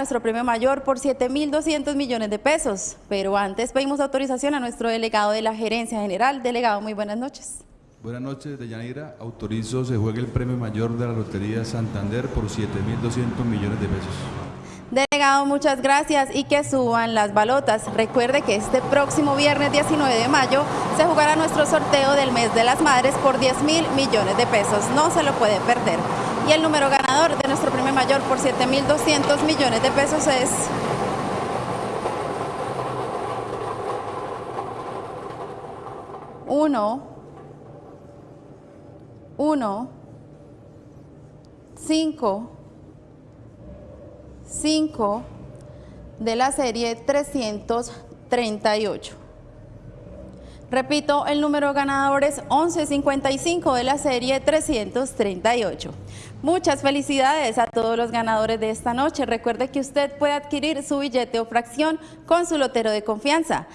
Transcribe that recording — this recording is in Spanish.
nuestro premio mayor por 7.200 millones de pesos. Pero antes pedimos autorización a nuestro delegado de la Gerencia General. Delegado, muy buenas noches. Buenas noches, Deyanira. Autorizo se juegue el premio mayor de la Lotería Santander por 7.200 millones de pesos. Delegado, muchas gracias y que suban las balotas. Recuerde que este próximo viernes 19 de mayo se jugará nuestro sorteo del mes de las madres por 10 mil millones de pesos. No se lo puede perder. Y el número ganador de nuestro premio mayor por 7.200 millones de pesos es... Uno, uno, cinco, cinco de la serie 338. Repito, el número ganador es 1155 de la serie 338. Muchas felicidades a todos los ganadores de esta noche. Recuerde que usted puede adquirir su billete o fracción con su lotero de confianza.